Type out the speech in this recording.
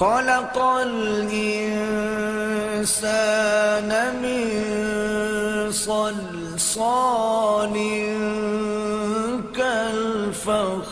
خلق الإنسان من صلصال كالفخار.